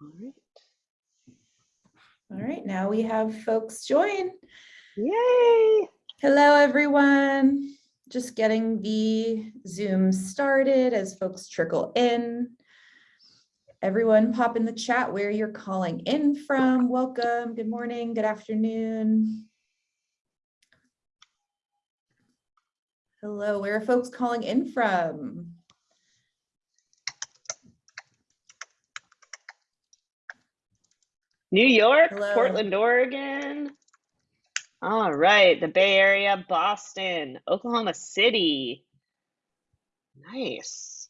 All right. All right, now we have folks join. Yay. Hello, everyone. Just getting the Zoom started as folks trickle in. Everyone pop in the chat where you're calling in from. Welcome, good morning, good afternoon. Hello, where are folks calling in from? New York, Hello. Portland, Oregon. All right, the Bay Area, Boston, Oklahoma City. Nice.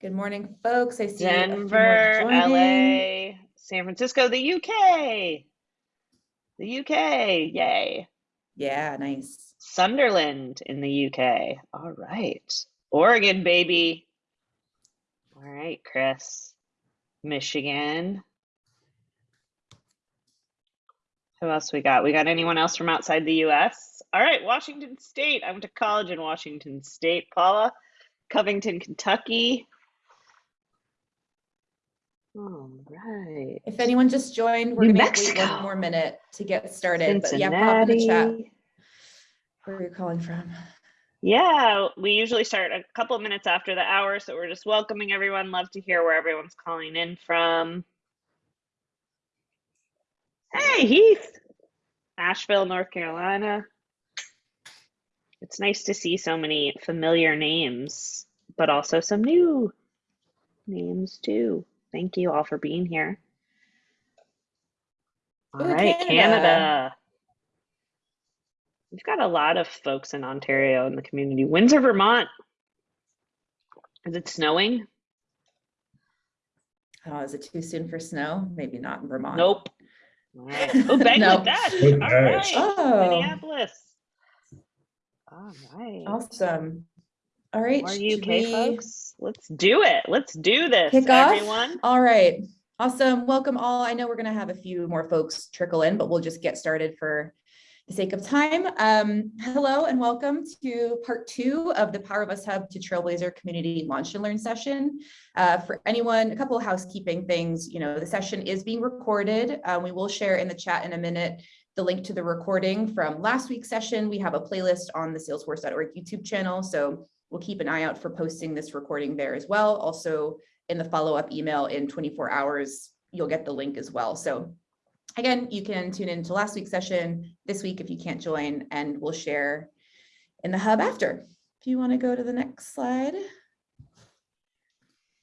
Good morning, folks. I see a few more Denver. LA, San Francisco, the UK. The UK, yay. Yeah, nice. Sunderland in the UK. All right. Oregon, baby. All right, Chris. Michigan. Who else we got? We got anyone else from outside the US? All right, Washington State. I went to college in Washington State. Paula, Covington, Kentucky. All right. If anyone just joined, we're New gonna wait one more minute to get started, but yeah, pop in the chat Cincinnati. where you're calling from. Yeah, we usually start a couple of minutes after the hour, so we're just welcoming everyone. Love to hear where everyone's calling in from. Hey, Heath. Asheville, North Carolina. It's nice to see so many familiar names, but also some new names too. Thank you all for being here. All Ooh, right, Canada. Canada. We've got a lot of folks in Ontario in the community. Windsor, Vermont. Is it snowing? Oh, is it too soon for snow? Maybe not in Vermont. Nope. All right. Oh, Bangladesh. No. All right. Oh. Minneapolis. All right. Awesome. All right. More should UK we folks. Let's do it. Let's do this, Kick off? everyone. All right. Awesome. Welcome all. I know we're going to have a few more folks trickle in, but we'll just get started for the sake of time. Um, hello and welcome to part two of the Power of Us Hub to Trailblazer Community Launch and Learn session. Uh, for anyone, a couple of housekeeping things. You know, the session is being recorded. Uh, we will share in the chat in a minute the link to the recording from last week's session. We have a playlist on the salesforce.org YouTube channel. So we'll keep an eye out for posting this recording there as well. Also, in the follow-up email in 24 hours, you'll get the link as well. So again, you can tune into last week's session this week if you can't join, and we'll share in the hub after. If you want to go to the next slide.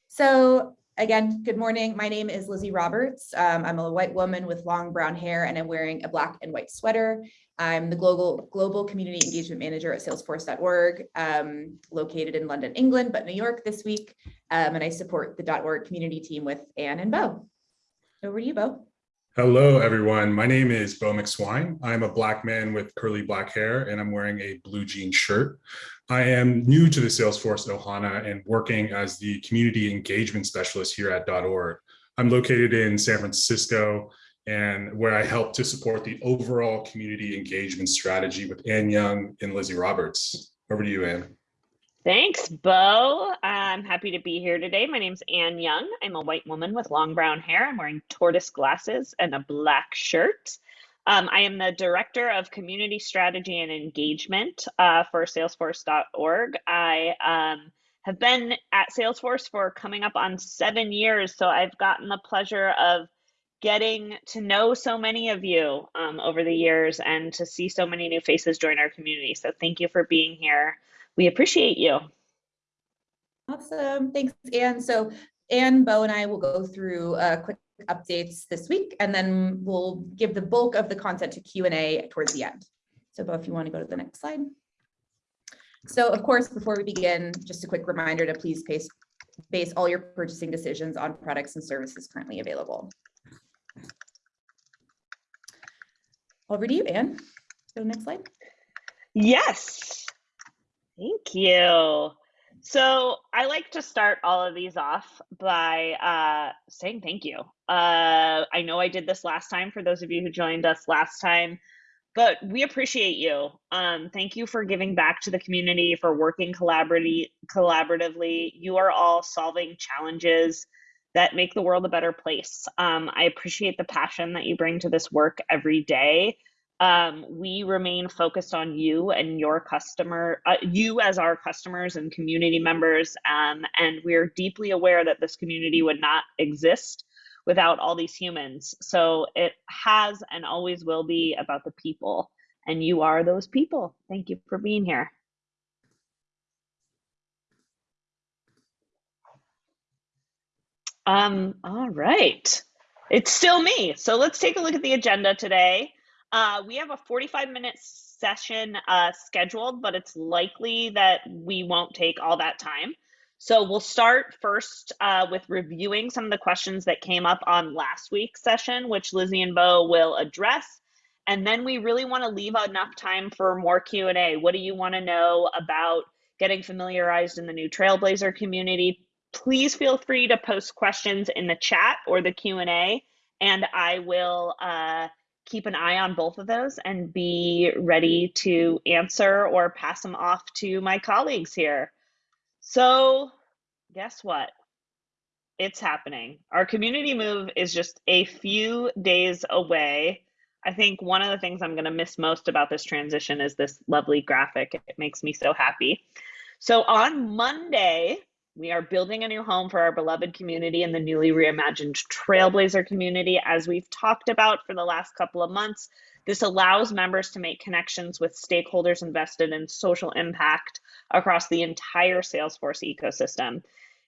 So again, good morning. My name is Lizzie Roberts. Um, I'm a white woman with long brown hair and I'm wearing a black and white sweater. I'm the global global community engagement manager at salesforce.org, um, located in London, England, but New York this week. Um, and I support the .org community team with Anne and Bo. Over to you, Bo. Hello, everyone. My name is Bo McSwine. I'm a black man with curly black hair, and I'm wearing a blue jean shirt. I am new to the Salesforce Ohana and working as the community engagement specialist here at dot .org. I'm located in San Francisco, and where I help to support the overall community engagement strategy with Ann Young and Lizzie Roberts. Over to you, Ann. Thanks, Bo. I'm happy to be here today. My name's Anne Young. I'm a white woman with long brown hair. I'm wearing tortoise glasses and a black shirt. Um, I am the Director of Community Strategy and Engagement uh, for Salesforce.org. I um, have been at Salesforce for coming up on seven years, so I've gotten the pleasure of getting to know so many of you um, over the years and to see so many new faces join our community. So thank you for being here. We appreciate you. Awesome. Thanks, Anne. So Anne, Bo, and I will go through uh, quick updates this week, and then we'll give the bulk of the content to Q&A towards the end. So Bo, if you want to go to the next slide. So of course, before we begin, just a quick reminder to please base, base all your purchasing decisions on products and services currently available. Over to you, Anne. Go to the next slide. Yes. Thank you. So I like to start all of these off by uh, saying thank you. Uh, I know I did this last time for those of you who joined us last time, but we appreciate you. Um, thank you for giving back to the community, for working collaboratively. You are all solving challenges that make the world a better place. Um, I appreciate the passion that you bring to this work every day. Um, we remain focused on you and your customer, uh, you as our customers and community members. Um, and we're deeply aware that this community would not exist without all these humans. So it has and always will be about the people. And you are those people. Thank you for being here. Um, all right. It's still me. So let's take a look at the agenda today. Uh, we have a 45 minute session uh, scheduled, but it's likely that we won't take all that time. So we'll start first uh, with reviewing some of the questions that came up on last week's session, which Lizzie and Bo will address. And then we really want to leave enough time for more Q&A. What do you want to know about getting familiarized in the new Trailblazer community? Please feel free to post questions in the chat or the Q&A, and I will uh, keep an eye on both of those and be ready to answer or pass them off to my colleagues here. So, guess what? It's happening. Our community move is just a few days away. I think one of the things I'm going to miss most about this transition is this lovely graphic. It makes me so happy. So, on Monday, we are building a new home for our beloved community and the newly reimagined Trailblazer community. As we've talked about for the last couple of months, this allows members to make connections with stakeholders invested in social impact across the entire Salesforce ecosystem.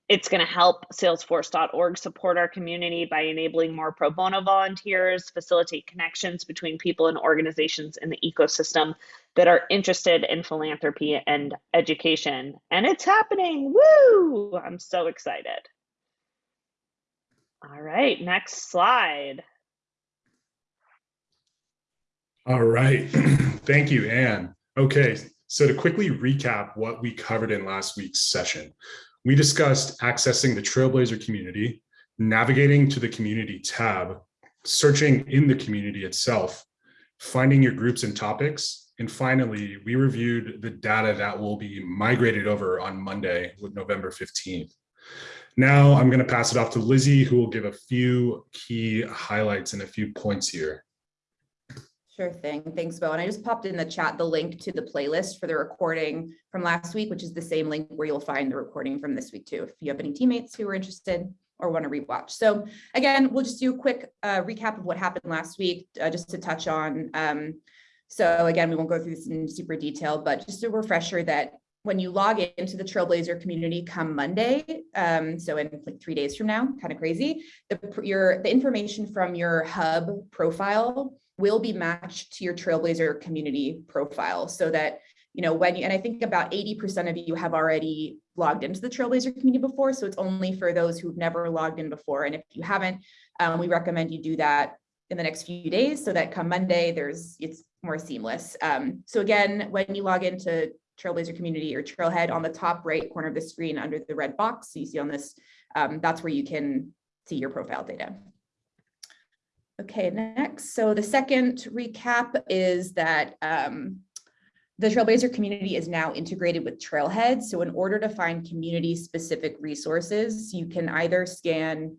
It's going to help salesforce.org support our community by enabling more pro bono volunteers, facilitate connections between people and organizations in the ecosystem that are interested in philanthropy and education. And it's happening. Woo! I'm so excited. All right, next slide. All right. Thank you, Anne. Okay, so to quickly recap what we covered in last week's session, we discussed accessing the Trailblazer community, navigating to the community tab, searching in the community itself, finding your groups and topics, and finally, we reviewed the data that will be migrated over on Monday with November 15th. Now I'm going to pass it off to Lizzie, who will give a few key highlights and a few points here. Sure thing. Thanks, Bo. And I just popped in the chat the link to the playlist for the recording from last week, which is the same link where you'll find the recording from this week too, if you have any teammates who are interested or want to rewatch. So again, we'll just do a quick uh, recap of what happened last week, uh, just to touch on. Um, so again, we won't go through this in super detail, but just a refresher that when you log into the Trailblazer community come Monday, um, so in like three days from now, kind of crazy, the, your, the information from your hub profile will be matched to your Trailblazer community profile so that, you know, when you, and I think about 80% of you have already logged into the Trailblazer community before. So it's only for those who've never logged in before. And if you haven't, um, we recommend you do that in the next few days so that come Monday, there's it's more seamless. Um, so again, when you log into Trailblazer community or Trailhead on the top right corner of the screen under the red box, you see on this, um, that's where you can see your profile data. Okay, next. So the second recap is that um, the Trailblazer community is now integrated with Trailhead. So in order to find community specific resources, you can either scan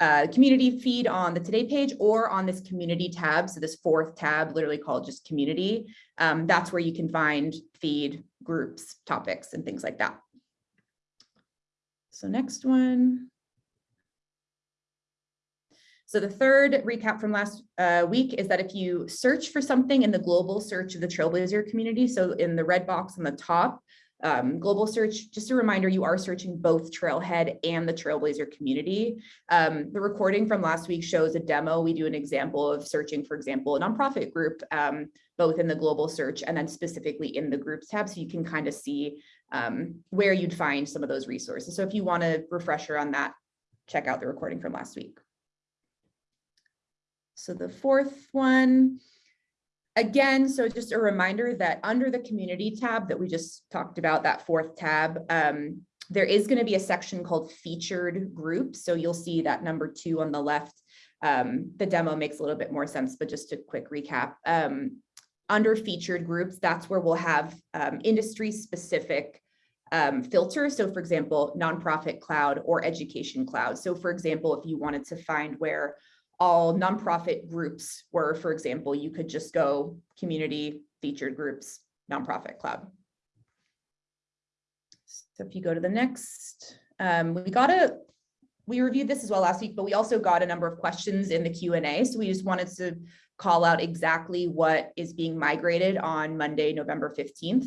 uh, community feed on the today page or on this community tab. So this fourth tab literally called just community. Um, that's where you can find feed groups, topics, and things like that. So next one. So the third recap from last uh, week is that if you search for something in the global search of the Trailblazer community, so in the red box on the top, um, global search, just a reminder, you are searching both Trailhead and the Trailblazer community. Um, the recording from last week shows a demo. We do an example of searching, for example, a nonprofit group, um, both in the global search and then specifically in the groups tab. So you can kind of see um, where you'd find some of those resources. So if you want a refresher on that, check out the recording from last week. So the fourth one, again, so just a reminder that under the community tab that we just talked about, that fourth tab, um, there is going to be a section called featured groups. So you'll see that number two on the left. Um, the demo makes a little bit more sense, but just a quick recap. Um, under featured groups, that's where we'll have um, industry specific um, filter. So for example, nonprofit cloud or education cloud. So for example, if you wanted to find where all nonprofit groups were, for example, you could just go community featured groups, nonprofit cloud. So if you go to the next, um, we got a, we reviewed this as well last week, but we also got a number of questions in the Q and A. So we just wanted to call out exactly what is being migrated on Monday, November 15th.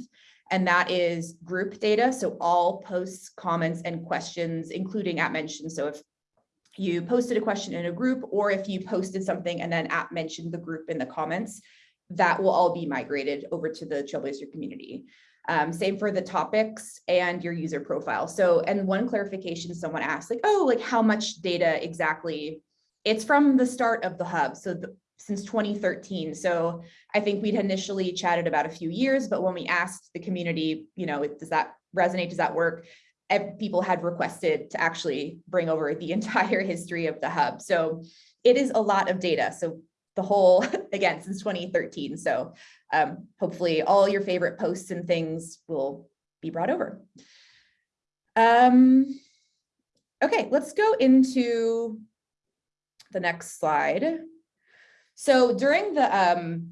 And that is group data. So all posts, comments, and questions, including at mention. So if you posted a question in a group, or if you posted something and then at mentioned the group in the comments, that will all be migrated over to the Trailblazer community. Um, same for the topics and your user profile. So, and one clarification someone asked, like, oh, like how much data exactly? It's from the start of the hub. So the, since 2013. So I think we'd initially chatted about a few years, but when we asked the community, you know, does that resonate? Does that work? People had requested to actually bring over the entire history of the hub. So it is a lot of data. So the whole, again, since 2013. So um, hopefully all your favorite posts and things will be brought over. Um, okay, let's go into the next slide. So during the, um,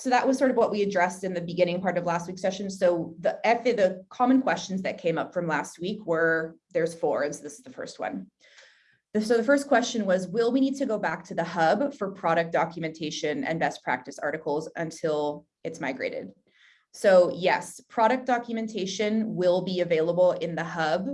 so that was sort of what we addressed in the beginning part of last week's session. So the the common questions that came up from last week were, there's four, and so this is the first one. So the first question was, will we need to go back to the hub for product documentation and best practice articles until it's migrated? So yes, product documentation will be available in the hub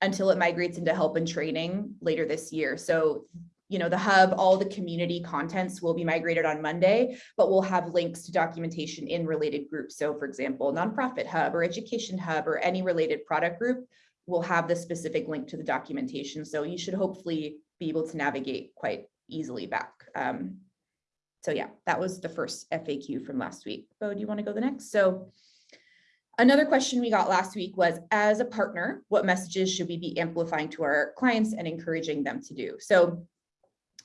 until it migrates into help and training later this year. So you know, the hub, all the community contents will be migrated on Monday, but we'll have links to documentation in related groups. So for example, nonprofit hub or education hub or any related product group will have the specific link to the documentation. So you should hopefully be able to navigate quite easily back. Um, so yeah, that was the first FAQ from last week. Bo, do you want to go the next? So Another question we got last week was, as a partner, what messages should we be amplifying to our clients and encouraging them to do? So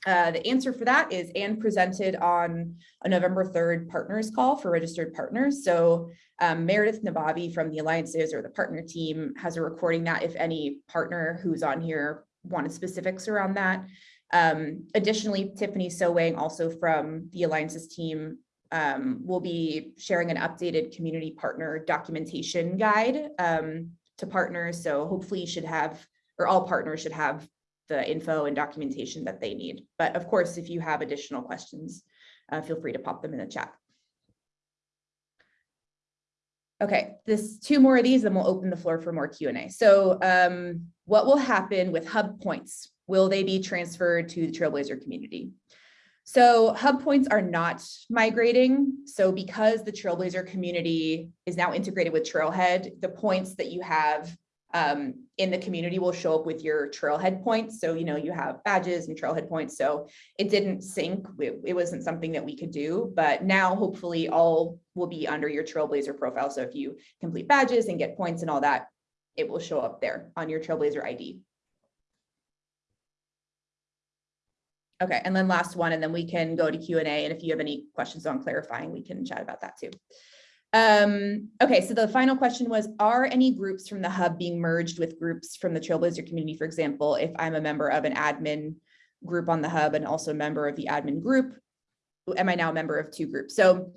uh, the answer for that is Anne presented on a November 3rd partners call for registered partners. So um, Meredith Nabavi from the alliances or the partner team has a recording that if any partner who's on here wanted specifics around that. Um, additionally, Tiffany Sowang also from the alliances team um, will be sharing an updated community partner documentation guide um, to partners. So hopefully you should have, or all partners should have the info and documentation that they need. But of course, if you have additional questions, uh, feel free to pop them in the chat. Okay, this two more of these, then we'll open the floor for more Q&A. So um, what will happen with hub points? Will they be transferred to the Trailblazer community? So hub points are not migrating. So because the Trailblazer community is now integrated with Trailhead, the points that you have um, in the community will show up with your trailhead points. So, you know, you have badges and trailhead points. So it didn't sync. It, it, wasn't something that we could do, but now hopefully all will be under your Trailblazer profile. So if you complete badges and get points and all that, it will show up there on your Trailblazer ID. Okay, and then last one, and then we can go to Q&A. And if you have any questions on clarifying, we can chat about that too. Um, okay, so the final question was, are any groups from the hub being merged with groups from the Trailblazer community? For example, if I'm a member of an admin group on the hub and also a member of the admin group, am I now a member of two groups? So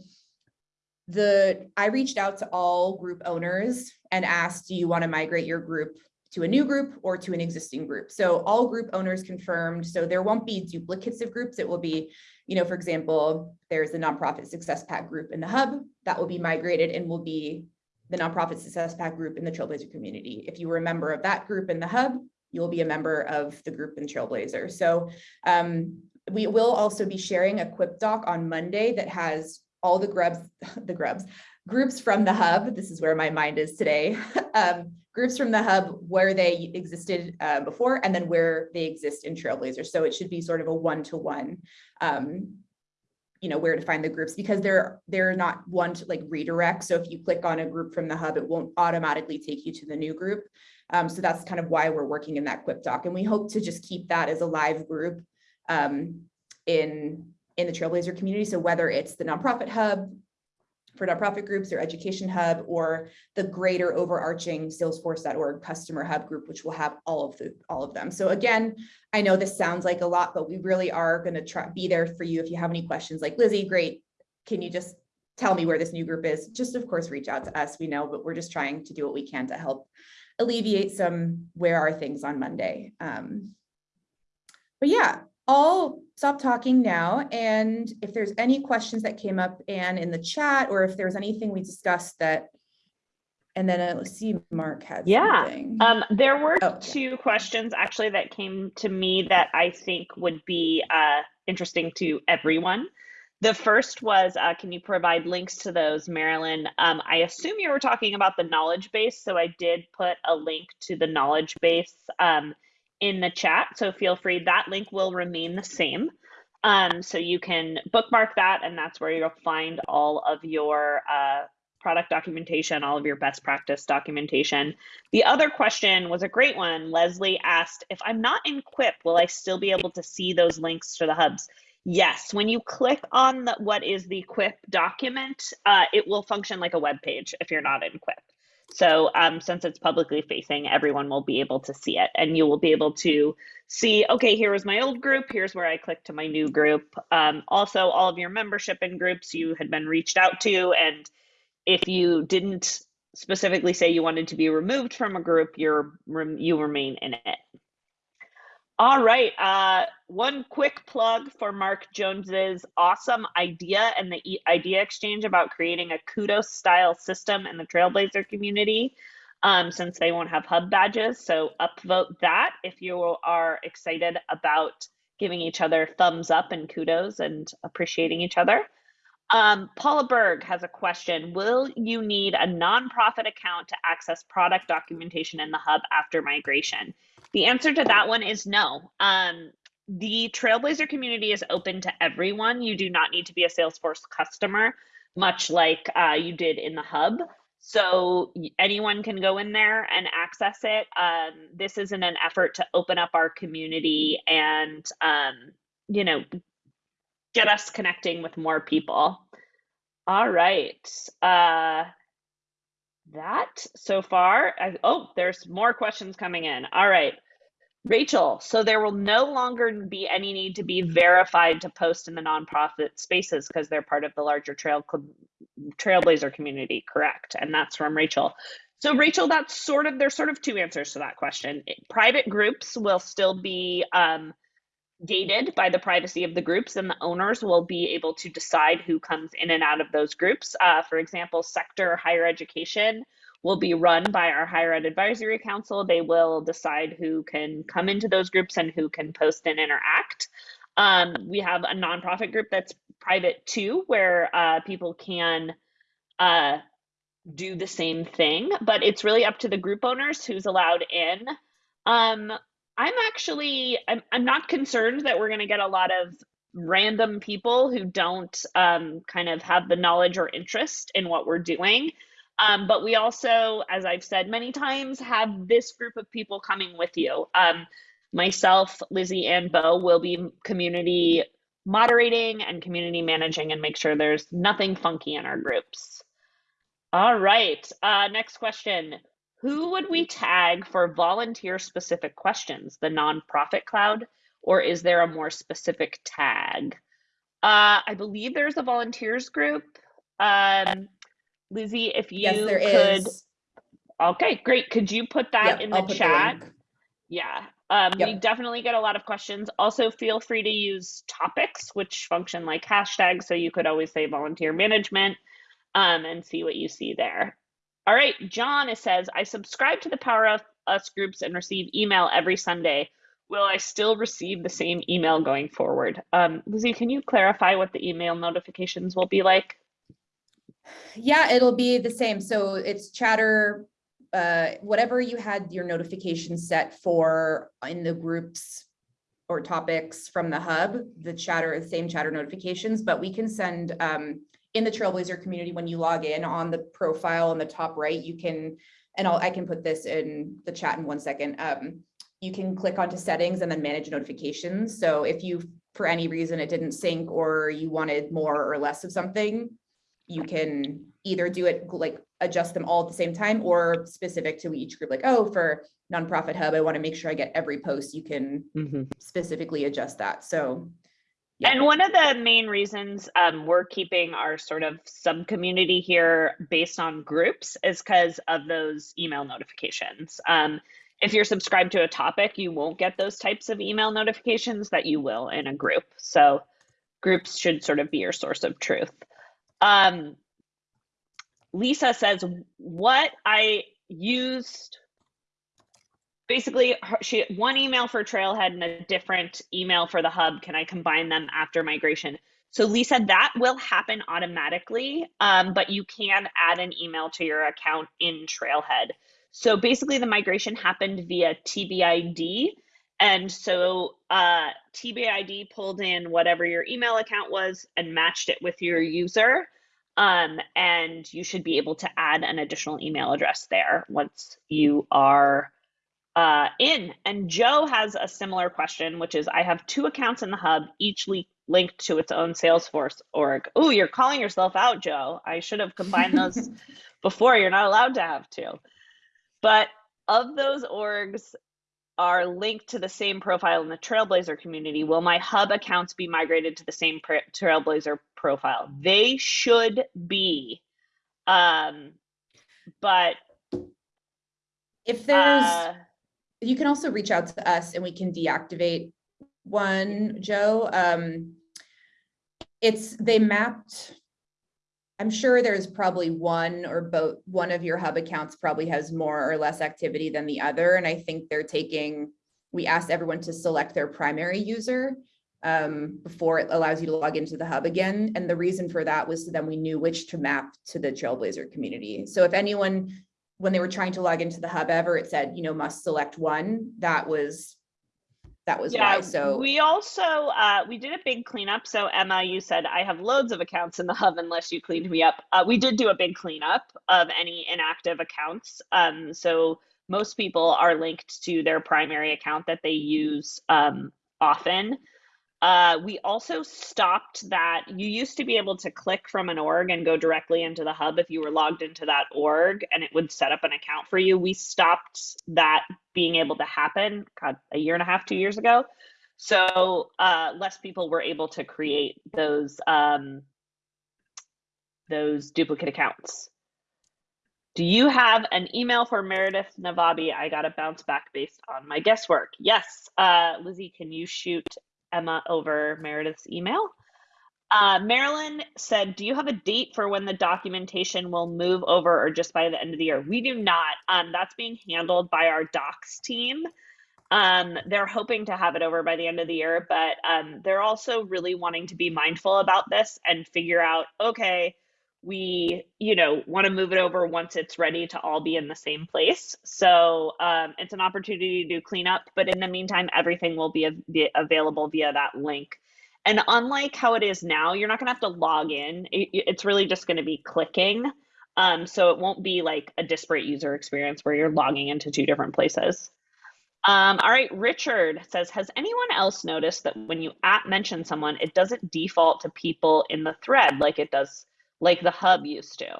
the I reached out to all group owners and asked, do you want to migrate your group to a new group or to an existing group? So all group owners confirmed. So there won't be duplicates of groups. It will be you know, for example, there's the nonprofit success pack group in the hub that will be migrated and will be the nonprofit success pack group in the Trailblazer community. If you were a member of that group in the hub, you'll be a member of the group in Trailblazer. So um, we will also be sharing a quip doc on Monday that has all the grubs, the grubs, groups from the hub. This is where my mind is today. um, groups from the hub where they existed uh, before and then where they exist in Trailblazer. So it should be sort of a one-to-one, -one, um, you know, where to find the groups because they're they're not one to like redirect. So if you click on a group from the hub, it won't automatically take you to the new group. Um, so that's kind of why we're working in that Quip doc. And we hope to just keep that as a live group um, in, in the Trailblazer community. So whether it's the nonprofit hub for nonprofit groups, their education hub, or the greater overarching salesforce.org customer hub group, which will have all of the, all of them. So again, I know this sounds like a lot, but we really are gonna try, be there for you if you have any questions, like Lizzie, great. Can you just tell me where this new group is? Just of course, reach out to us, we know, but we're just trying to do what we can to help alleviate some, where are things on Monday? Um, But yeah, I'll stop talking now. And if there's any questions that came up and in the chat, or if there's anything we discussed that, and then uh, let's see, Mark had Yeah, something. Um, there were Oh, yeah. two questions actually that came to me that I think would be uh, interesting to everyone. The first was, uh, can you provide links to those, Marilyn? Um, I assume you were talking about the knowledge base, so I did put a link to the knowledge base um, in the chat. So feel free, that link will remain the same. Um, so you can bookmark that, and that's where you'll find all of your uh, product documentation, all of your best practice documentation. The other question was a great one. Leslie asked, if I'm not in Quip, will I still be able to see those links to the hubs? Yes, when you click on the, what is the Quip document, uh, it will function like a web page if you're not in Quip. So um, since it's publicly facing, everyone will be able to see it and you will be able to see, okay, here was my old group. Here's where I click to my new group. Um, also, all of your membership in groups you had been reached out to. And if you didn't specifically say you wanted to be removed from a group, you're, you remain in it. All right. Uh, one quick plug for Mark Jones's awesome idea and the e- idea exchange about creating a kudos style system in the Trailblazer community. Um, since they won't have hub badges, so upvote that if you are excited about giving each other thumbs up and kudos and appreciating each other. Um, Paula Berg has a question. Will you need a nonprofit account to access product documentation in the hub after migration? The answer to that one is no. Um, the Trailblazer community is open to everyone. You do not need to be a Salesforce customer, much like uh, you did in the hub. So anyone can go in there and access it. Um, this is in an effort to open up our community and, um, you know, get us connecting with more people. All right. Uh, that so far. I, oh, there's more questions coming in. All right. Rachel, so there will no longer be any need to be verified to post in the nonprofit spaces because they're part of the larger trail trailblazer community, correct? And that's from Rachel. So Rachel, that's sort of there's sort of two answers to that question. Private groups will still be um, gated by the privacy of the groups, and the owners will be able to decide who comes in and out of those groups. Uh, for example, sector higher education will be run by our higher ed advisory council. They will decide who can come into those groups and who can post and interact. Um, we have a nonprofit group that's private too, where uh, people can uh, do the same thing, but it's really up to the group owners who's allowed in. Um, I'm actually I'm, I'm not concerned that we're going to get a lot of random people who don't um, kind of have the knowledge or interest in what we're doing. Um, but we also, as I've said many times, have this group of people coming with you. Um, myself, Lizzie, and Bo will be community moderating and community managing and make sure there's nothing funky in our groups. All right, uh, next question. Who would we tag for volunteer specific questions? The nonprofit cloud, or is there a more specific tag? Uh, I believe there's a volunteers group. Um, Lizzie, if you Yes, there could, is. okay, great. Could you put that Yep, in I'll the chat? link. Yeah, um, we definitely get a lot of questions. Also, feel free to use topics, which function like hashtags. So you could always say volunteer management um, and see what you see there. All right, John it says, I subscribe to the Power of Us groups and receive email every Sunday. Will I still receive the same email going forward? Um, Lizzie, can you clarify what the email notifications will be like? Yeah, it'll be the same. So it's chatter, uh, whatever you had your notification set for in the groups or topics from the hub, the chatter, same chatter notifications, but we can send um, in the Trailblazer community, when you log in on the profile on the top right, you can, and I'll, I can put this in the chat in one second. Um, you can click onto settings and then manage notifications. So if you, for any reason, it didn't sync or you wanted more or less of something, you can either do it like adjust them all at the same time or specific to each group, like, oh, for nonprofit hub, I want to make sure I get every post, you can specifically adjust that. So. Yeah. And one of the main reasons um, we're keeping our sort of sub community here based on groups is because of those email notifications. Um, if you're subscribed to a topic, you won't get those types of email notifications that you will in a group. So groups should sort of be your source of truth. Um, Lisa says, what I used basically she one email for Trailhead and a different email for the hub. Can I combine them after migration? So Lisa, that will happen automatically, um, but you can add an email to your account in Trailhead. So basically, the migration happened via TBID. And so uh, TBID pulled in whatever your email account was and matched it with your user. Um, and you should be able to add an additional email address there once you are uh, in. And Joe has a similar question, which is I have two accounts in the hub, each linked to its own Salesforce org. Oh, you're calling yourself out, Joe. I should have combined those before. You're not allowed to have two. But of those orgs are linked to the same profile in the Trailblazer community, will my hub accounts be migrated to the same Trailblazer profile? They should be. Um, but If there's, uh, you can also reach out to us and we can deactivate one, Joe. Um, it's, they mapped, I'm sure there's probably one or both, one of your hub accounts probably has more or less activity than the other. And I think they're taking, we asked everyone to select their primary user um, before it allows you to log into the hub again. And the reason for that was so then we knew which to map to the Trailblazer community. So if anyone, when they were trying to log into the hub ever, it said, you know, must select one, that was, that was why. So. we also uh, we did a big cleanup. So Emma, you said I have loads of accounts in the hub unless you cleaned me up. Uh, we did do a big cleanup of any inactive accounts. Um, so most people are linked to their primary account that they use um, often. Uh, we also stopped that. You used to be able to click from an org and go directly into the hub if you were logged into that org and it would set up an account for you. We stopped that being able to happen, God, a year and a half, two years ago. So uh, less people were able to create those um, those duplicate accounts. Do you have an email for Meredith Nabavi? I got a bounce back based on my guesswork. Yes, uh, Lizzie, can you shoot Emma over Meredith's email. Uh, Marilyn said, Do you have a date for when the documentation will move over or just by the end of the year? We do not. Um, that's being handled by our docs team. Um, they're hoping to have it over by the end of the year, but um, they're also really wanting to be mindful about this and figure out okay, we you know want to move it over once it's ready to all be in the same place. So um, it's an opportunity to do cleanup but in the meantime everything will be, be available via that link. And unlike how it is now you're not going to have to log in. It, it's really just going to be clicking. Um, so it won't be like a disparate user experience where you're logging into two different places. Um, all right, Richard says, has anyone else noticed that when you at mention someone, it doesn't default to people in the thread like it does like the hub used to.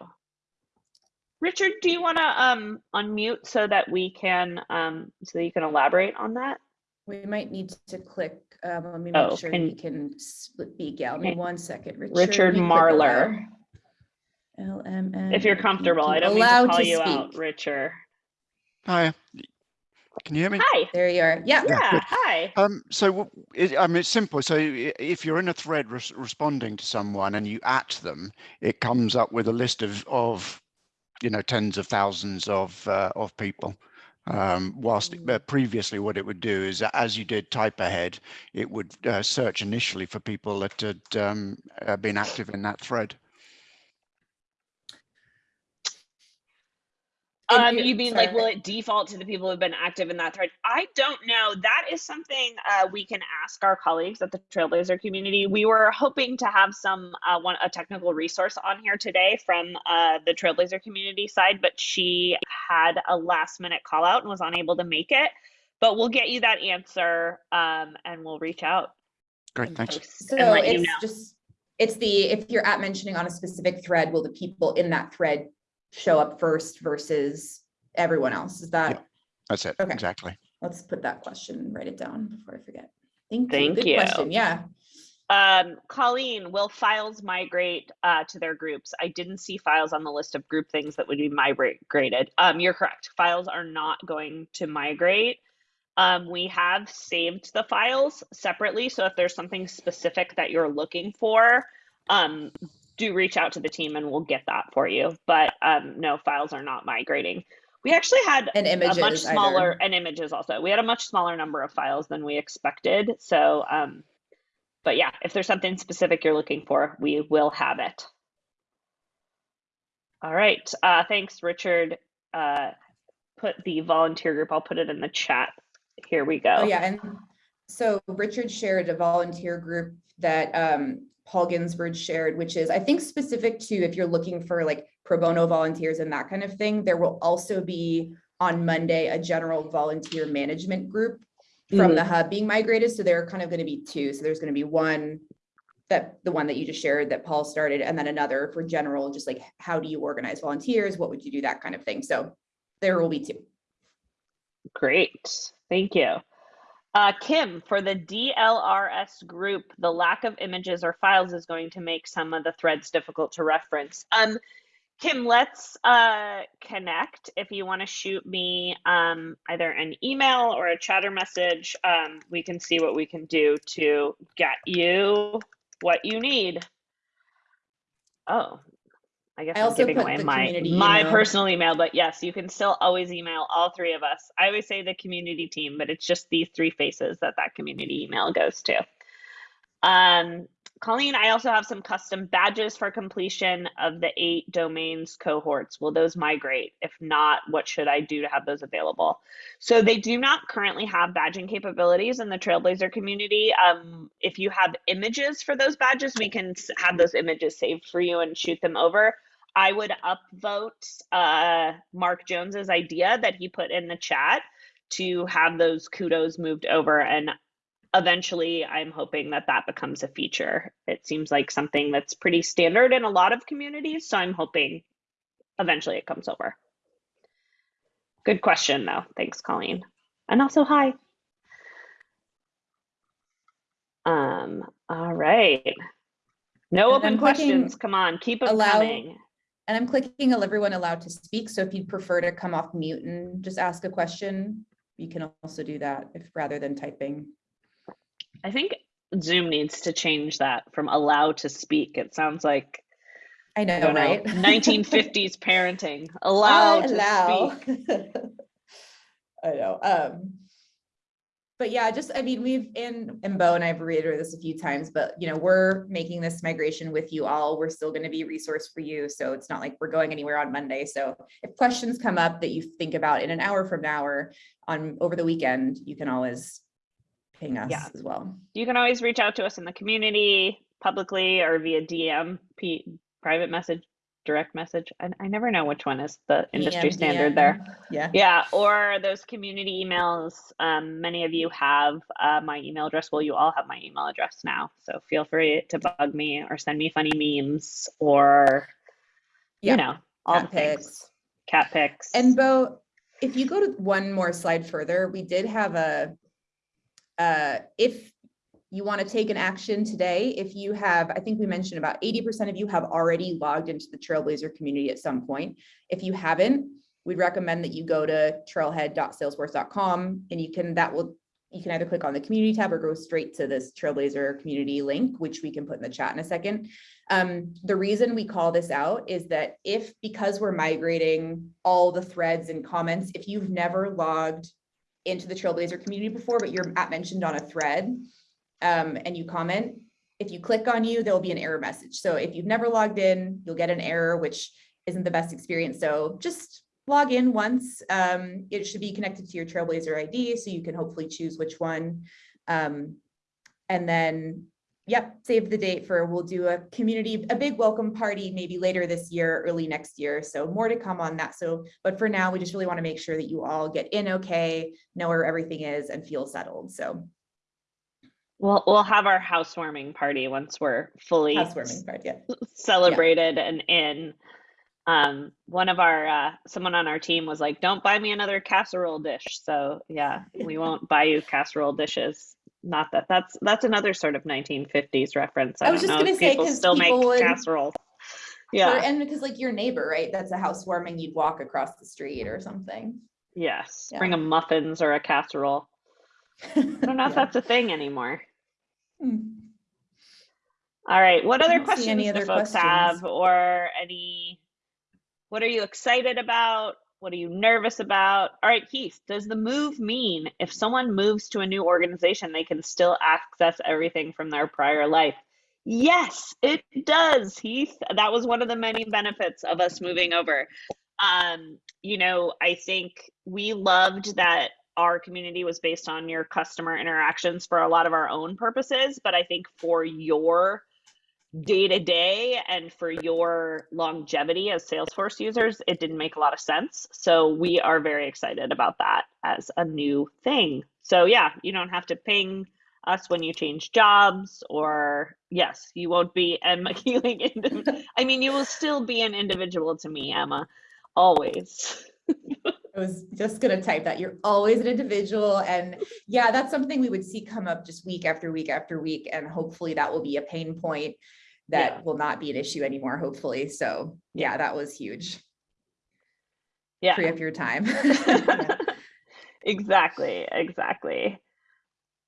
Richard, do you want to um, unmute so that we can, um, so that you can elaborate on that? We might need to click, um, let me Oh, make sure can- he can speak. Yeah, give me Okay. one second. Richard let me click Marler, allow. LMN. if you're comfortable. I don't mean Allowed to call to you out, speak. Richard. Hi, can you hear me? Hi. There you are. Yeah. Yeah, good. hi. Um, so it, I mean, it's simple. So if you're in a thread res- responding to someone and you at them, it comes up with a list of, of you know, tens of thousands of, uh, of people. Um, whilst uh, previously what it would do is as you did type ahead, it would uh, search initially for people that had um, uh, been active in that thread. Um, you- you mean like, will it default to the people who've been active in that thread? I don't know. That is something uh, we can ask our colleagues at the Trailblazer community. We were hoping to have some uh, one a technical resource on here today from uh, the Trailblazer community side, but she had a last minute call out and was unable to make it. But we'll get you that answer um, and we'll reach out Great, and thanks. So and let you it's know. just, It's the, if you're at mentioning on a specific thread, will the people in that thread show up first versus everyone else? Is that, That's it, Okay. exactly. let's put that question, and write it down before I forget. Thank you. Thank Good you. question. Yeah. Um, Colleen, will files migrate uh, to their groups? I didn't see files on the list of group things that would be migrated. Um, you're correct. Files are not going to migrate. Um, we have saved the files separately. So if there's something specific that you're looking for, um, do reach out to the team and we'll get that for you. But um, no, files are not migrating. We actually had And a much smaller either. and images also. We had a much smaller number of files than we expected. So, um, but yeah, if there's something specific you're looking for, we will have it. All right. Uh, thanks, Richard. Uh, put the volunteer group. I'll put it in the chat. Here we go. Oh, yeah, and so Richard shared a volunteer group that um Paul Ginsberg shared, which is, I think, specific to if you're looking for like pro bono volunteers and that kind of thing. There will also be on Monday, a general volunteer management group from the mm-hmm. hub being migrated. So there are kind of going to be two. So there's going to be one that the one that you just shared that Paul started, and then another for general, just like how do you organize volunteers? What would you do? That kind of thing. So there will be two. Great. Thank you. Uh, Kim, for the DLRS group, the lack of images or files is going to make some of the threads difficult to reference. Um, Kim, let's uh, connect. If you want to shoot me um, either an email or a chatter message, um, we can see what we can do to get you what you need. Oh, I guess I I'm giving put away my my email. personal email, but yes, you can still always email all three of us. I always say the community team, but it's just these three faces that that community email goes to. Um, Colleen, I also have some custom badges for completion of the eight domains cohorts. Will those migrate? If not, what should I do to have those available? So they do not currently have badging capabilities in the Trailblazer community. Um, if you have images for those badges, we can have those images saved for you and shoot them over. I would upvote uh, Mark Jones's idea that he put in the chat to have those kudos moved over and eventually i'm hoping that that becomes a feature. It seems like something that's pretty standard in a lot of communities so i'm hoping eventually it comes over. Good question though. Thanks colleen. And also hi. Um all right. No And open questions. Come on keep them allow- coming And I'm clicking everyone allowed to speak. So if you'd prefer to come off mute and just ask a question, you can also do that if rather than typing. i think zoom needs to change that from allow to speak it sounds like I I know, know, right? 1950s parenting. Allow to speak. I know. Um, but yeah, just, I mean, we've, in, and Bo and I've reiterated this a few times, but you know, we're making this migration with you all. We're still going to be a resource for you. So it's not like we're going anywhere on Monday. So if questions come up that you think about in an hour from now or on over the weekend, you can always ping us Yeah. as well. You can always reach out to us in the community publicly or via DM, private message, direct message. I, I never know which one is the industry DM, standard there. Yeah. Yeah, or those community emails. Um, many of you have uh, my email address. Well, you all have my email address now. So feel free to bug me or send me funny memes or, Yeah, you know, all cat the things. Cat pics. And Bo, if you go to one more slide further, we did have a, uh, if you want to take an action today, if you have, I think we mentioned about eighty percent of you have already logged into the Trailblazer community at some point. If you haven't, we'd recommend that you go to trailhead.salesforce.com and you can, that will, you can either click on the community tab or go straight to this Trailblazer community link, which we can put in the chat in a second. Um, the reason we call this out is that if, because we're migrating all the threads and comments, if you've never logged into the Trailblazer community before, but you're at mentioned on a thread, um, and you comment, if you click on you, there'll be an error message. So if you've never logged in, you'll get an error, which isn't the best experience. So just log in once. Um, it should be connected to your Trailblazer ID, so you can hopefully choose which one. Um, and then, yep, save the date for, we'll do a community, a big welcome party maybe later this year, early next year. So more to come on that. So, but for now, we just really want to make sure that you all get in okay, know where everything is and feel settled. So We'll we'll have our housewarming party once we're fully Housewarming part, yeah. celebrated and in. Um, one of our uh, someone on our team was like, "Don't buy me another casserole dish." So yeah, we won't buy you casserole dishes. Not that that's that's another sort of 1950s reference. I, I was don't just know gonna if say, people 'cause still make would- casseroles. Yeah. And because like your neighbor, right? That's a housewarming, you'd walk across the street or something. Yes. Yeah. Bring a muffins or a casserole. I I don't know if that's a thing anymore. Hmm. All right. What other questions any do other folks questions. have, or any? What are you excited about? What are you nervous about? All right, Keith. Does the move mean if someone moves to a new organization, they can still access everything from their prior life? Yes, it does, Heath. That was one of the many benefits of us moving over. Um, you know, I think we loved that our community was based on your customer interactions for a lot of our own purposes, but I think for your day to day and for your longevity as Salesforce users, it didn't make a lot of sense. So we are very excited about that as a new thing. So yeah, you don't have to ping us when you change jobs or yes, you won't be Emma Keeling. I mean, you will still be an individual to me, Emma, always. I was just gonna type that. You're always an individual and yeah, that's something we would see come up just week after week after week. And hopefully that will be a pain point that Yeah. will not be an issue anymore, hopefully. So yeah, that was huge. Yeah. Free up your time. Yeah. exactly exactly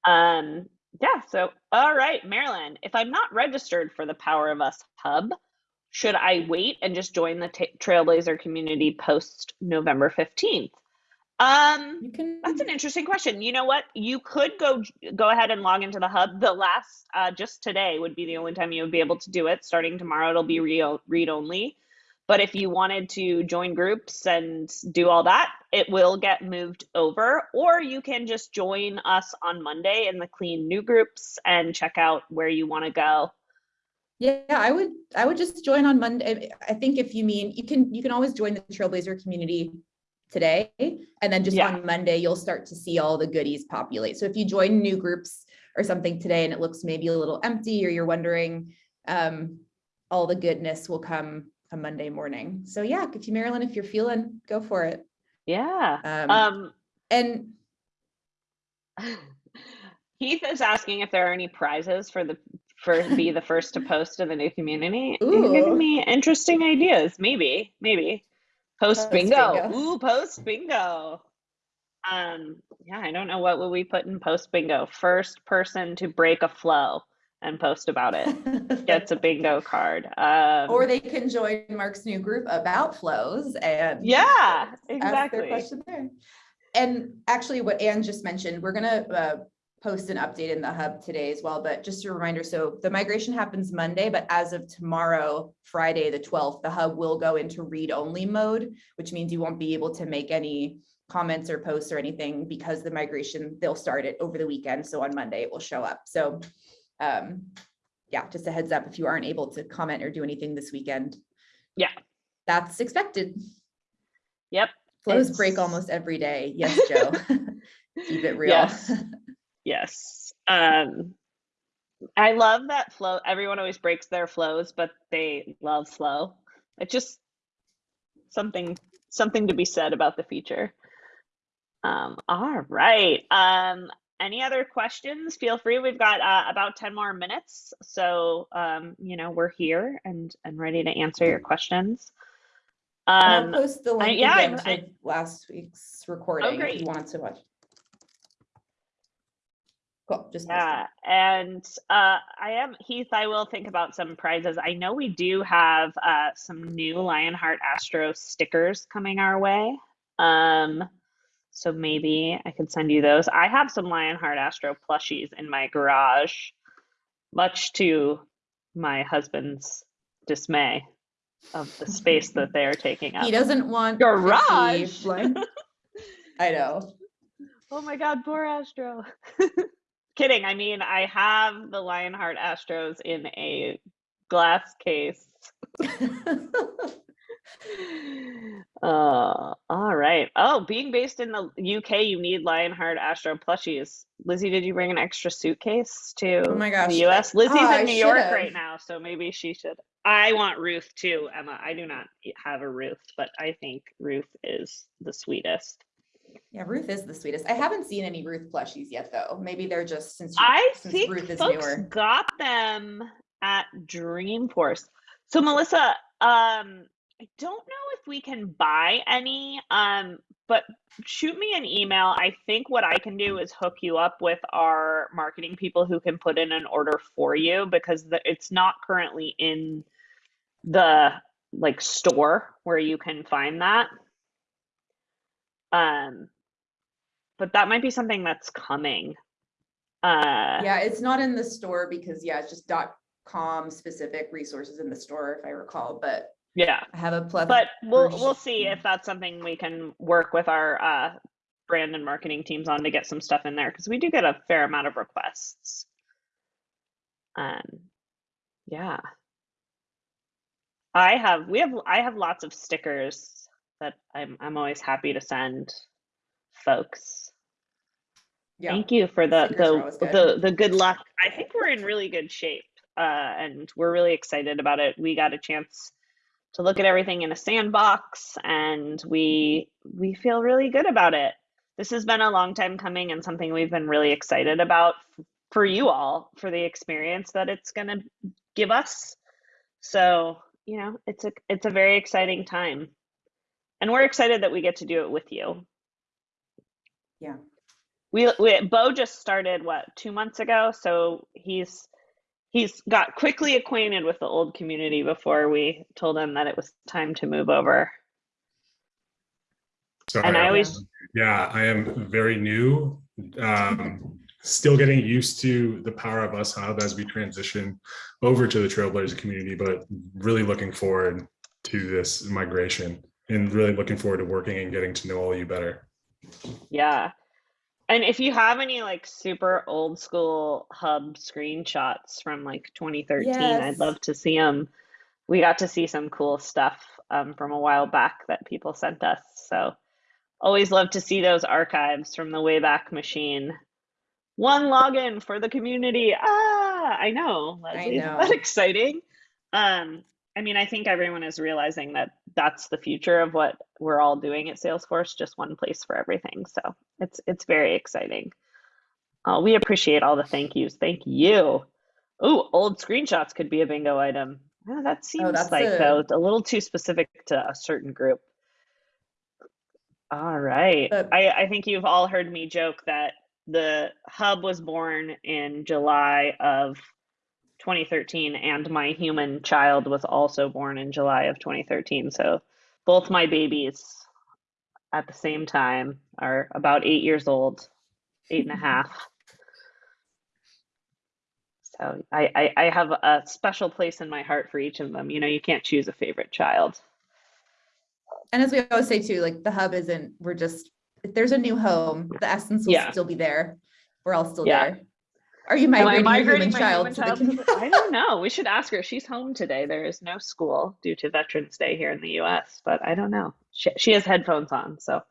um yeah so all right marilyn if i'm not registered for the power of us hub should i wait and just join the trailblazer community post november 15th um can. that's an interesting question you know what you could go go ahead and log into the hub the last uh, just today would be the only time you would be able to do it starting tomorrow it'll be read, read only but if you wanted to join groups and do all that, it will get moved over. Or you can just join us on Monday in the clean new groups and check out where you want to go. Yeah, I would, I would just join on Monday. I think if you mean, you can, you can always join the Trailblazer community today. And then just Yeah. on Monday, you'll start to see all the goodies populate. So if you join new groups or something today and it looks maybe a little empty or you're wondering, um, all the goodness will come a Monday morning. So yeah, if you, Marilyn, if you're feeling, go for it. Yeah. Um, Um, and Heath is asking if there are any prizes for the for be the first to post in the new community. You're giving me interesting ideas. Maybe, maybe post Post bingo. bingo. Ooh, post bingo. Um, yeah, I don't know what would we put in post bingo. First person to break a flow and post about it gets a bingo card. Um, Or they can join Mark's new group about flows and. yeah, exactly. ask their question there. And actually what Anne just mentioned, we're gonna uh, post an update in the hub today as well, but just a reminder, so the migration happens Monday, but as of tomorrow, Friday, the twelfth, the hub will go into read-only mode, which means you won't be able to make any comments or posts or anything because the migration, they'll start it over the weekend. So on Monday it will show up. So um, yeah, just a heads up if you aren't able to comment or do anything this weekend. Yeah. That's expected. Yep. Flows break almost every day. Yes, Joe. Keep it real. Yes. Yes. Um, I love that flow. Everyone always breaks their flows, but they love flow. It's just something something to be said about the feature. Um, all right. Um, any other questions? Feel free. We've got uh, about 10 more minutes. So, um, you know, we're here and, and ready to answer your questions. Um, I'll post the link yeah, I- again I- to last week's recording if you want to watch. Cool, just. Yeah, and uh, I am Heath. I will think about some prizes. I know we do have uh, some new Lionheart Astro stickers coming our way. Um, so maybe I could send you those. I have some Lionheart Astro plushies in my garage, much to my husband's dismay of the space that they are taking up. He doesn't want. Garage. I know. Oh my God, poor Astro. Kidding. I mean, I have the Lionheart Astros in a glass case Uh, all right. Oh, being based in the UK, you need Lionheart Astro plushies. Lizzie, did you bring an extra suitcase to Oh my gosh. the US? Lizzie's I in New York should've. right now, so maybe she should. I want Ruth too, Emma. I do not have a Ruth, but I think Ruth is the sweetest. Yeah, Ruth is the sweetest. I haven't seen any Ruth plushies yet, though. Maybe they're just since you- I since think Ruth is folks newer. got them at Dreamforce. So Melissa, um, I don't know if we can buy any, um, but shoot me an email. I think what I can do is hook you up with our marketing people who can put in an order for you because the, it's not currently in the like store where you can find that. Um, but that might be something that's coming. Uh, Yeah, it's not in the store because yeah, it's just dot com specific resources in the store, if I recall, but yeah. I have a plethora. But we'll we'll see if that's something we can work with our uh, brand and marketing teams on to get some stuff in there because we do get a fair amount of requests. Um, yeah. I have we have I have lots of stickers that I'm I'm always happy to send folks. Yeah, Thank you for the the, the the good luck. I think we're in really good shape, uh, and we're really excited about it. We got a chance to look at everything in a sandbox, and we we feel really good about it. This has been a long time coming, and something we've been really excited about for you all for the experience that it's going to give us. So you know, it's a it's a very exciting time, and we're excited that we get to do it with you. Yeah. We, we Bo just started what two months ago, so he's he's got quickly acquainted with the old community before we told him that it was time to move over. So And I always Yeah, I am very new. Um, still getting used to the Power of Us Hub as we transition over to the Trailblazer community, but really looking forward to this migration and really looking forward to working and getting to know all you better. yeah. And if you have any like super old school hub screenshots from like 2013, I'd love to see them. We got to see some cool stuff um, from a while back that people sent us. So always love to see those archives from the Wayback Machine. One login for the community. Ah, I know. Leslie, isn't that exciting? Um, I mean, I think everyone is realizing that that's the future of what we're all doing at Salesforce, just one place for everything. So it's it's very exciting. Uh, we appreciate all the thank yous. Thank you. Ooh, old screenshots could be a bingo item. Ah, that seems Oh, like a- though a little too specific to a certain group. All right. But- I, I think you've all heard me joke that the hub was born in July of 2013, and my human child was also born in July of 2013. So both my babies at the same time are about eight years old, eight and a half. So I, I, I have a special place in my heart for each of them. You know, you can't choose a favorite child. And as we always say too, like the hub isn't, we're just, if there's a new home, the essence will Yeah. still be there. We're all still Yeah. there. Are you Am I migrating, my human child human child to the- I don't know. We should ask her. She's home today. There is no school due to Veterans Day here in the U.S., but I don't know. She, she has headphones on, so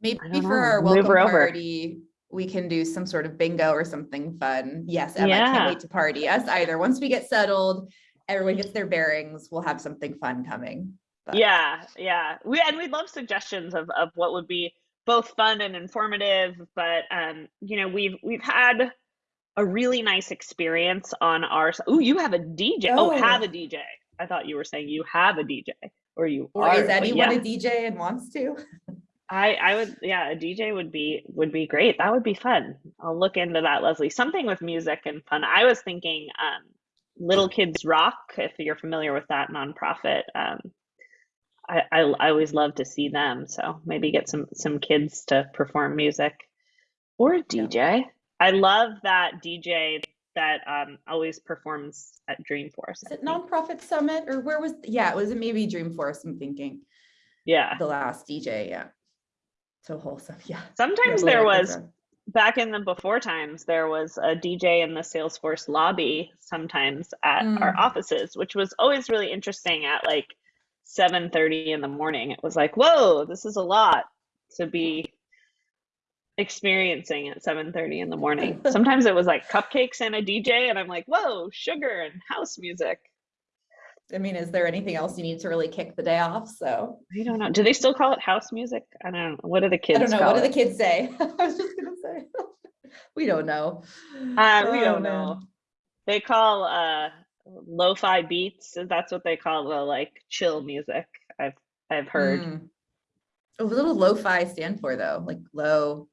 Maybe for know. our welcome party, we can do some sort of bingo or something fun. Yes, Emma, I Yeah. can't wait to party. Us either. Once we get settled, everyone gets their bearings, we'll have something fun coming. But- yeah, yeah. We and we'd love suggestions of of what would be both fun and informative. But um, you know, we've we've had a really nice experience on our. Oh, you have a DJ. Oh, have Oh. a DJ. I thought you were saying you have a DJ or you Or are. is anyone yeah. a DJ and wants to? I I would yeah, a DJ would be would be great. That would be fun. I'll look into that, Leslie. Something with music and fun. I was thinking um Little Kids Rock, if you're familiar with that nonprofit. Um I, I I always love to see them. So maybe get some some kids to perform music. Or a DJ. I love that DJ that um always performs at Dreamforce. Is it nonprofit summit or where was, yeah, was it was maybe Dreamforce, I'm thinking, Yeah. the last DJ, yeah. So wholesome, yeah. Sometimes there was back in the before times there was a dj in the salesforce lobby sometimes at our Mm. offices which was always really interesting at like 7:30 in the morning. It was like, whoa, this is a lot to be experiencing at 7:30 in the morning. Sometimes it was like cupcakes and a DJ, and I'm like, whoa, sugar and house music. I mean, is there anything else you need to really kick the day off? So I don't know. Do they still call it house music? I don't know. What do the kids I don't know. What do the kids say? I was just gonna say. We don't know. Uh, we Oh, don't man. know. They call uh lo-fi beats. That's what they call the like chill music. I've I've heard. Mm. What does lo-fi stand for though? Like low,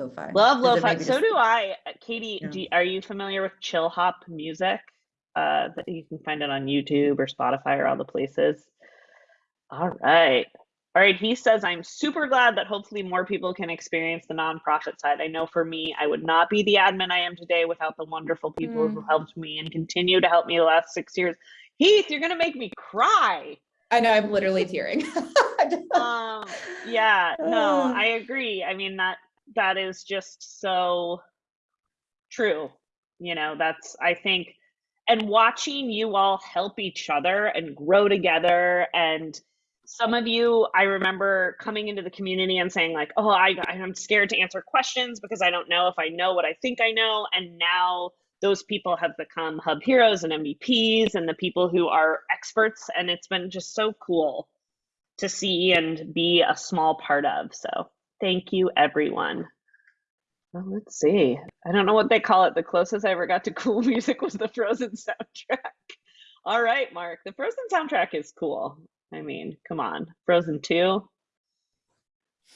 lo-fi. Love lo-fi. So just- do I. Uh, Katie, Yeah. do you- are you familiar with chill hop music? Uh, that you can find it on YouTube or Spotify or all the places. All right. All right. He says, I'm super glad that hopefully more people can experience the nonprofit side. I know for me, I would not be the admin I am today without the wonderful people who Mm. helped me and continue to help me the last six years. Heath, you're going to make me cry. I know, I'm literally tearing. um yeah no i agree i mean that that is just so true you know that's i think and watching you all help each other and grow together and some of you i remember coming into the community and saying like oh I, i'm scared to answer questions because i don't know if i know what i think i know and now those people have become hub heroes and mvps and the people who are experts and it's been just so cool to see and be a small part of. So thank you, everyone. Well, let's see. I don't know what they call it. The closest I ever got to cool music was the Frozen soundtrack. All right, Mark. The Frozen soundtrack is cool. I mean, come on. Frozen 2.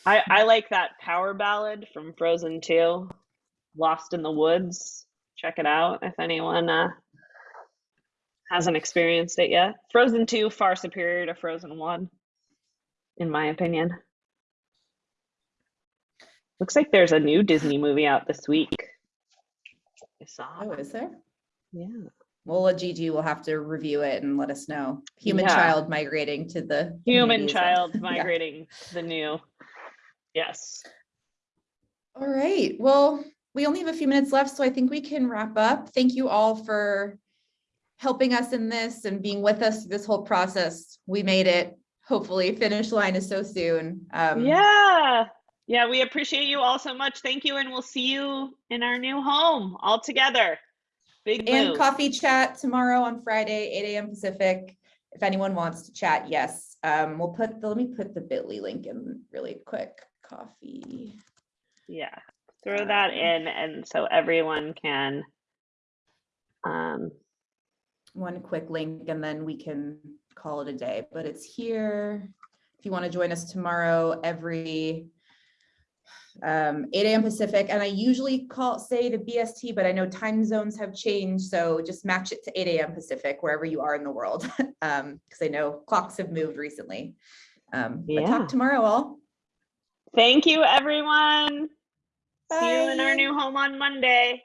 I, I like that power ballad from Frozen 2, Lost in the Woods. Check it out if anyone uh, hasn't experienced it yet. Frozen 2, far superior to Frozen 1 in my opinion. Looks like there's a new Disney movie out this week. I saw. Oh, is there? Yeah. Well, a Gigi will have to review it and let us know. Human Yeah. child migrating to the. Human community is a- child Yeah. migrating to the new. Yes. All right, well, we only have a few minutes left, so I think we can wrap up. Thank you all for helping us in this and being with us through this whole process. We made it. Hopefully, finish line is so soon. Um, yeah. Yeah, we appreciate you all so much. Thank you, and we'll see you in our new home all together. Big And coffee chat tomorrow on Friday, eight AM Pacific. If anyone wants to chat, yes. Um, we'll put, the let me put the bit.ly link in really quick. Coffee. Yeah. Throw that Um, in, and so everyone can. Um, one quick link and then we can call it a day, but it's here. If you want to join us tomorrow, every um, eight AM Pacific, and I usually call, say the BST, but I know time zones have changed, so just match it to eight AM Pacific, wherever you are in the world. Um, because I know clocks have moved recently. Um, but talk tomorrow all. thank you, everyone. See you in our new home on Monday.